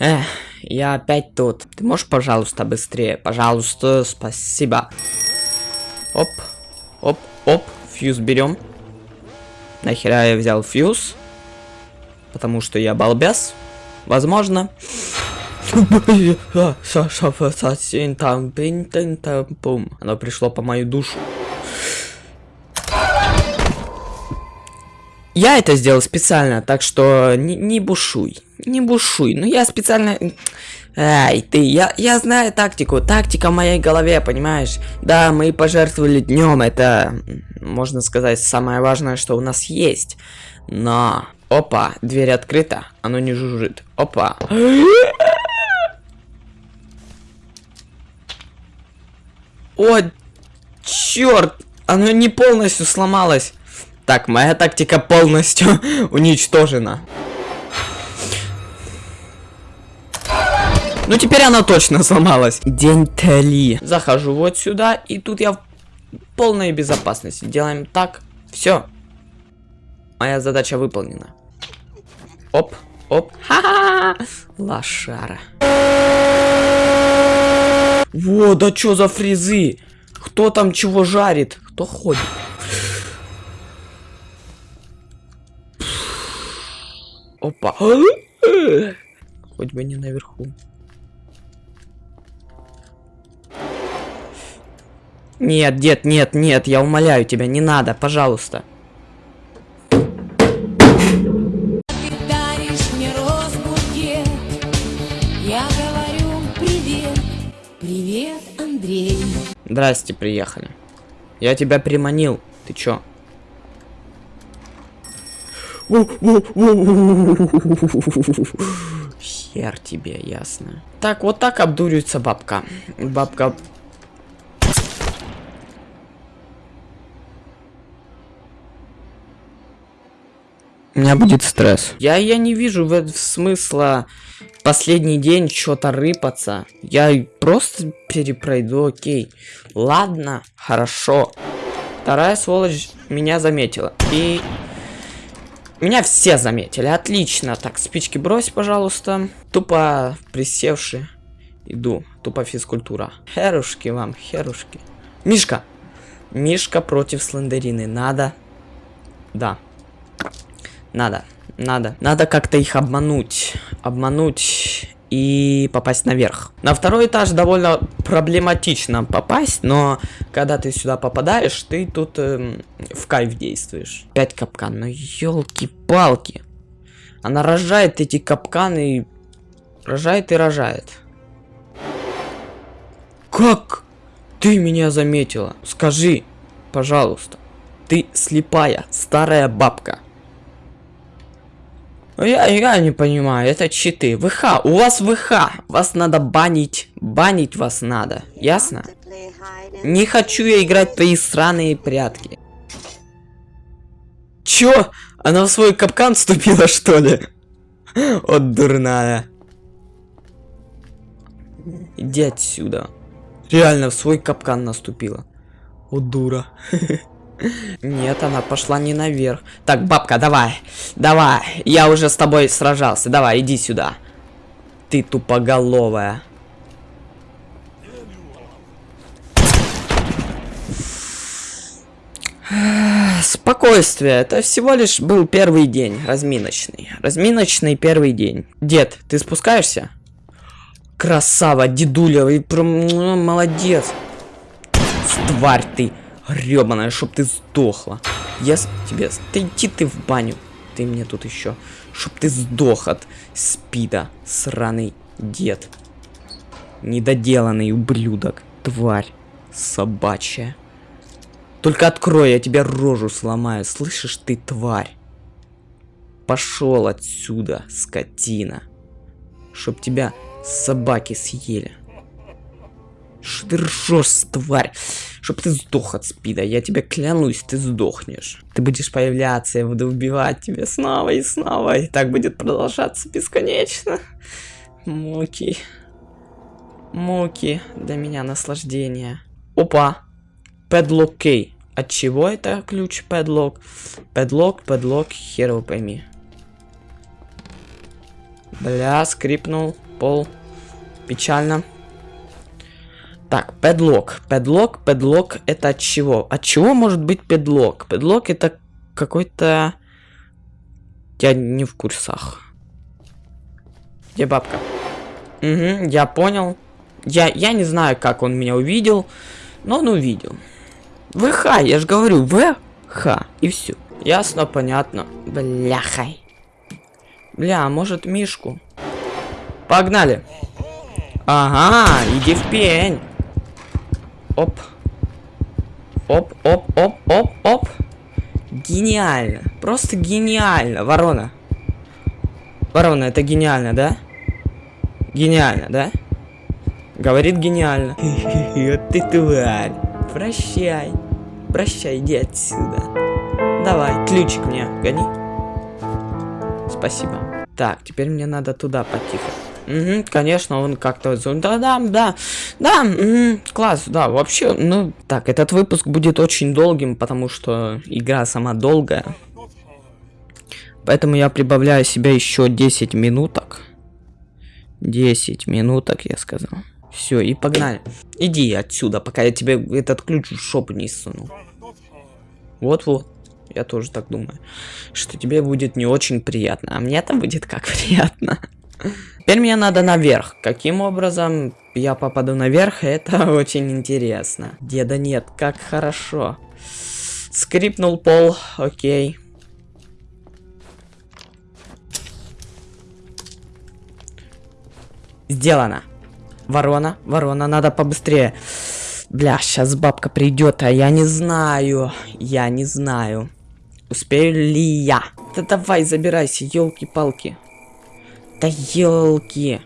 Эх, я опять тут. Ты можешь, пожалуйста, быстрее? Пожалуйста, спасибо. Оп, оп, оп, фьюз берем. Нахера я взял фьюз? Потому что я балбес. Возможно. Оно пришло по мою душу. Я это сделал специально, так что не, не бушуй. Не бушуй. Ну я специально... Ай, ты, я, я знаю тактику. Тактика в моей голове, понимаешь? Да, мы пожертвовали днем. Это, можно сказать, самое важное, что у нас есть. Но... Опа, дверь открыта. Оно не жужжит. Опа. О, черт! Оно не полностью сломалось. Так, моя тактика полностью уничтожена. Ну, теперь она точно сломалась. День Тали. Захожу вот сюда, и тут я в полной безопасности. Делаем так. Все. Моя задача выполнена. Оп, оп. Ха-ха! Лошара. Во, да что за фрезы? Кто там чего жарит? Кто ходит? Опа. Хоть бы не наверху. Нет, дед, нет, нет, я умоляю тебя, не надо, пожалуйста. Привет, привет, Андрей. Здрасте, приехали. Я тебя приманил. Ты чё? Хер тебе, ясно. Так, вот так обдуривается бабка. Бабка... У меня будет стресс. Я, я не вижу в, в смысла последний день что-то рыпаться. Я просто перепройду, окей. Ладно, хорошо. Вторая сволочь меня заметила. И меня все заметили. Отлично. Так, спички брось, пожалуйста. Тупо присевший. Иду. Тупо физкультура. Херушки вам, херушки. Мишка. Мишка против слендерины. Надо. Да. Надо. Надо. Надо как-то их обмануть. Обмануть и попасть наверх. На второй этаж довольно проблематично попасть, но когда ты сюда попадаешь, ты тут эм, в кайф действуешь. Пять капкан, ну елки-палки. Она рожает эти капканы, рожает и рожает. Как ты меня заметила? Скажи, пожалуйста. Ты слепая, старая бабка. Ну, Я, я не понимаю, это читы. ВХ, у вас ВХ. Вас надо банить. Банить вас надо. Ясно? Не хочу я играть твои сраные прятки. Чё? Она в свой капкан вступила, что ли? Вот дурная. Иди отсюда. Реально в свой капкан наступила. Вот дура. Нет, она пошла не наверх. Так, бабка, давай. Давай. Я уже с тобой сражался. Давай, иди сюда. Ты тупоголовая. Спокойствие. Это всего лишь был первый день. Разминочный. Разминочный первый день. Дед, ты спускаешься? Красава, дедуля. Ну, молодец. Тварь ты. Гребаная, чтоб ты сдохла. Я с... тебе... Ты иди ты в баню. Ты мне тут еще. Чтоб ты сдох от спида. Сраный дед. Недоделанный ублюдок. Тварь. Собачья. Только открой, я тебе рожу сломаю. Слышишь ты, тварь? Пошел отсюда, скотина. Чтоб тебя собаки съели. Что ты ржешь, тварь? Чтоб ты сдох от спида. Я тебе клянусь, ты сдохнешь. Ты будешь появляться, я буду убивать тебя снова и снова. И так будет продолжаться бесконечно. Муки. Муки. Для меня наслаждение. Опа. Padlock Key. От чего это ключ Padlock? Padlock, Padlock, хер его пойми. Бля, скрипнул. пол. Печально. Так, педлок. Педлок, педлок это от чего? От чего может быть педлок? Педлок это какой-то... Я не в курсах. Где бабка? Угу, я понял. Я, я не знаю, как он меня увидел, но он увидел. ВХ, я же говорю, ВХ, и все. Ясно, понятно. Бляхай. Бля, а может Мишку? Погнали. Ага, иди в пень. Оп. Оп, оп, оп, оп, оп. Гениально. Просто гениально, ворона. Ворона, это гениально, да? Гениально, да? Говорит гениально. Вот ты тварь. Прощай. Прощай, иди отсюда. Давай, ключик мне гони. Спасибо. Так, теперь мне надо туда потихо. Угу, конечно, он как-то... Да, да, да, да, угу, класс, да, вообще, ну... Так, этот выпуск будет очень долгим, потому что игра сама долгая. Поэтому я прибавляю себе еще 10 минуток. 10 минуток, я сказал. Все, и погнали. Иди отсюда, пока я тебе этот ключ в шоп не суну. Вот-вот. Я тоже так думаю. Что тебе будет не очень приятно. А мне-то будет как приятно. Теперь мне надо наверх. Каким образом я попаду наверх, это очень интересно. Деда нет, как хорошо. Скрипнул пол, окей. Сделано. Ворона, ворона, надо побыстрее. Бля, сейчас бабка придет, а я не знаю. Я не знаю. Успею ли я? Да давай, забирайся, елки-палки. Да елки.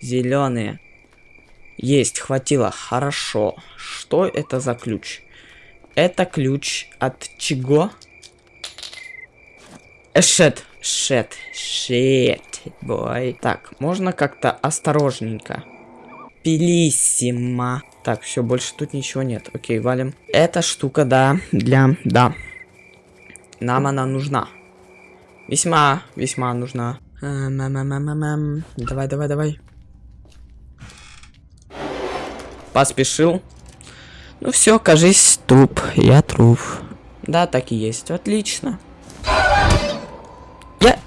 Зеленые. Есть, хватило. Хорошо. Что это за ключ? Это ключ от чего? Эшет. Шет. Шет. Бой. Так, можно как-то осторожненько. Пилиссимо. Так, все, больше тут ничего нет. Окей, валим. Эта штука, да, для... Да. Нам она нужна. Весьма, весьма нужна. Давай, давай, давай. Поспешил. Ну все, кажись, труп. Я труп. Да, так и есть. Отлично. Я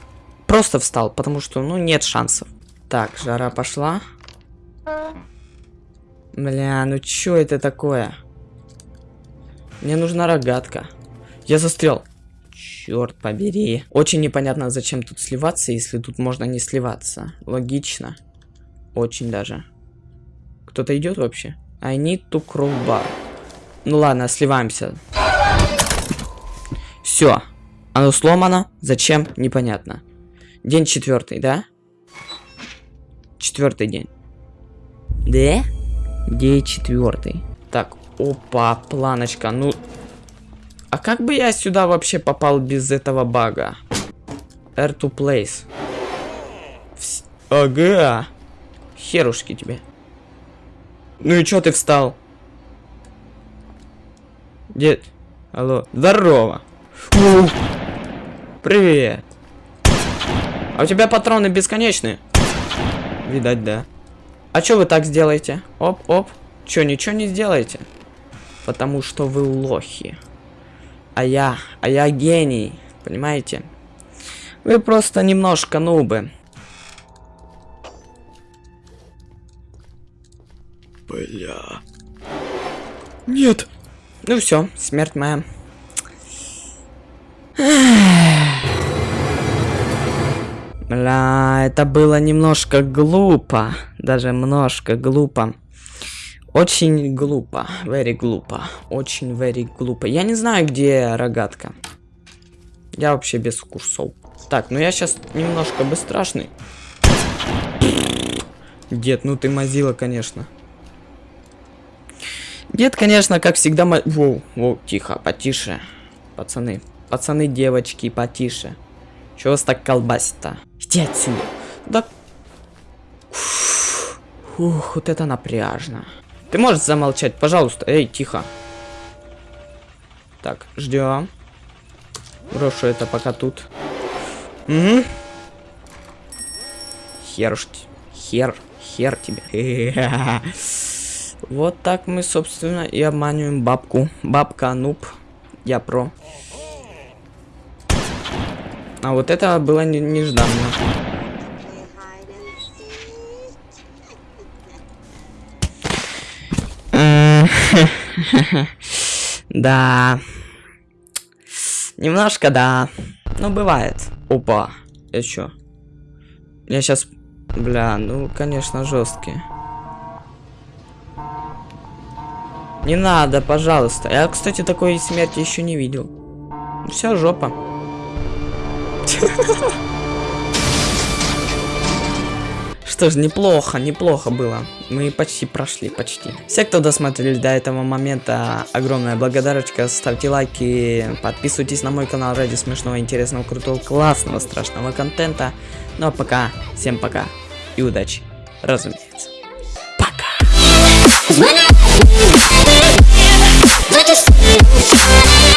просто встал, потому что, ну, нет шансов. Так, жара пошла. Бля, ну чё это такое? Мне нужна рогатка. Я застрял. Черт побери. Очень непонятно, зачем тут сливаться, если тут можно не сливаться. Логично. Очень даже. Кто-то идет вообще? I need to crowbar. Ну ладно, сливаемся. Все. Оно сломано. Зачем? Непонятно. День четвертый, да? Четвертый день. Да? День четвертый. Так, опа, планочка. Ну, как бы я сюда вообще попал без этого бага? Air to place. Вс... Ага. Херушки тебе. Ну и чё ты встал? Дед. Алло. Здорово. Фу. Привет. А у тебя патроны бесконечные? Видать, да. А чё вы так сделаете? Оп, оп. Чё, ничего не сделаете? Потому что вы лохи. А я, а я гений. Понимаете? Вы просто немножко нубы. Бля. Нет. Ну все, смерть моя. Бля, это было немножко глупо. Даже немножко глупо. Очень глупо. Very глупо. Очень very глупо. Я не знаю, где рогатка. Я вообще без курсов. Так, ну я сейчас немножко бесстрашный. Дед, ну ты мазила, конечно. Дед, конечно, как всегда... Воу, воу, тихо, потише. Пацаны, пацаны, девочки, потише. Чего вас так колбасит-то? Иди отсюда. Да... Ух, вот это напряжно. Ты можешь замолчать, пожалуйста? Эй, тихо. Так, ждем. Брошу это пока тут. Угу. Хер, хер Хер тебе. Вот так мы, собственно, и обманываем бабку. Бабка нуб. Я про. А вот это было не- нежданно. Да. Немножко, да. Ну, бывает. Опа. Я чё? Я сейчас... Бля, ну, конечно, жесткие. Не надо, пожалуйста. Я, кстати, такой смерти еще не видел. Все, жопа. Что ж, неплохо, неплохо было. Мы почти прошли, почти. Все, кто досмотрели до этого момента, огромная благодарочка. Ставьте лайки, подписывайтесь на мой канал ради смешного, интересного, крутого, классного, страшного контента. Ну а пока, всем пока и удачи, разумеется. Just